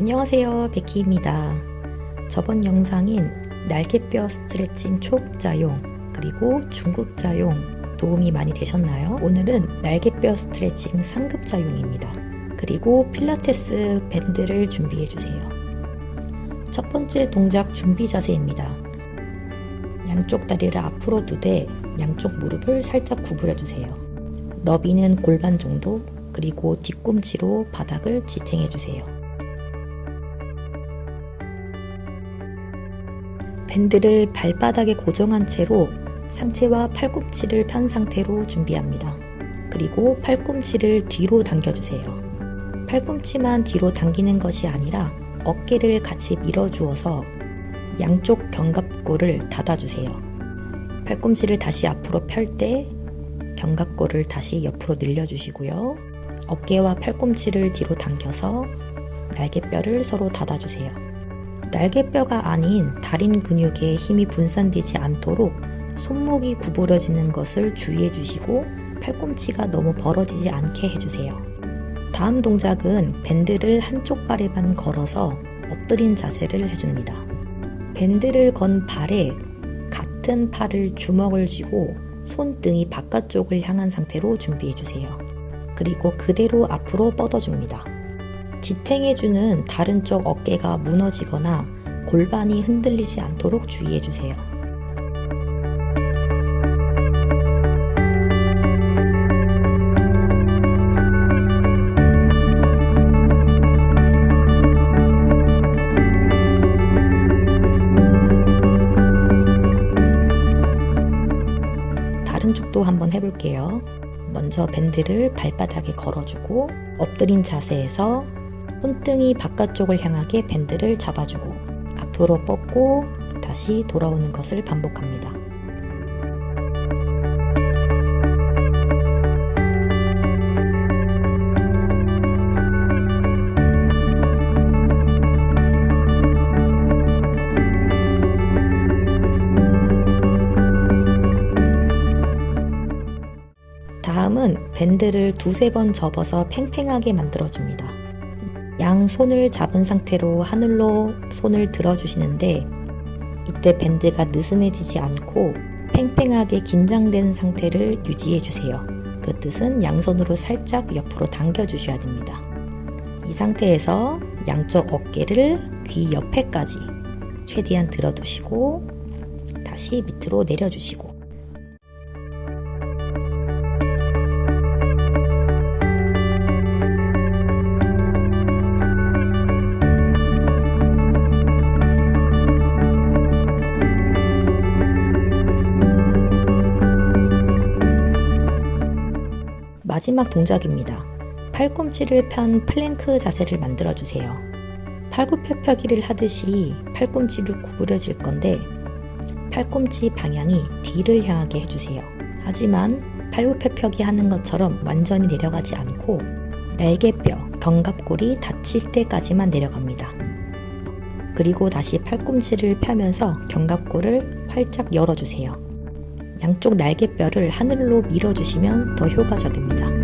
안녕하세요 베키입니다. 저번 영상인 날개뼈 스트레칭 초급자용 그리고 중급자용 도움이 많이 되셨나요? 오늘은 날개뼈 스트레칭 상급자용입니다. 그리고 필라테스 밴드를 준비해 주세요. 첫 번째 동작 준비 자세입니다. 양쪽 다리를 앞으로 두되 양쪽 무릎을 살짝 구부려 주세요. 너비는 골반 정도 그리고 뒤꿈치로 바닥을 지탱해 주세요. 밴드를 발바닥에 고정한 채로 상체와 팔꿈치를 편 상태로 준비합니다. 그리고 팔꿈치를 뒤로 당겨주세요. 팔꿈치만 뒤로 당기는 것이 아니라 어깨를 같이 밀어주어서 양쪽 견갑골을 닫아주세요. 팔꿈치를 다시 앞으로 펼 때 견갑골을 다시 옆으로 늘려주시고요. 어깨와 팔꿈치를 뒤로 당겨서 날개뼈를 서로 닫아주세요. 날개뼈가 아닌 다른 근육에 힘이 분산되지 않도록 손목이 구부러지는 것을 주의해 주시고 팔꿈치가 너무 벌어지지 않게 해주세요. 다음 동작은 밴드를 한쪽 발에만 걸어서 엎드린 자세를 해줍니다. 밴드를 건 발에 같은 팔을 주먹을 쥐고 손등이 바깥쪽을 향한 상태로 준비해 주세요. 그리고 그대로 앞으로 뻗어줍니다. 지탱해주는 다른 쪽 어깨가 무너지거나 골반이 흔들리지 않도록 주의해주세요. 다른 쪽도 한번 해볼게요. 먼저 밴드를 발바닥에 걸어주고 엎드린 자세에서 손등이 바깥쪽을 향하게 밴드를 잡아주고 앞으로 뻗고 다시 돌아오는 것을 반복합니다. 다음은 밴드를 두세 번 접어서 팽팽하게 만들어줍니다. 양 손을 잡은 상태로 하늘로 손을 들어주시는데 이때 밴드가 느슨해지지 않고 팽팽하게 긴장된 상태를 유지해주세요. 그 뜻은 양손으로 살짝 옆으로 당겨주셔야 됩니다. 이 상태에서 양쪽 어깨를 귀 옆에까지 최대한 들어두시고 다시 밑으로 내려주시고 마지막 동작입니다. 팔꿈치를 편 플랭크 자세를 만들어 주세요. 팔굽혀펴기를 하듯이 팔꿈치를 구부려질 건데 팔꿈치 방향이 뒤를 향하게 해주세요. 하지만 팔굽혀펴기 하는 것처럼 완전히 내려가지 않고 날개뼈, 견갑골이 닫힐 때까지만 내려갑니다. 그리고 다시 팔꿈치를 펴면서 견갑골을 활짝 열어주세요. 양쪽 날개뼈를 하늘로 밀어주시면 더 효과적입니다.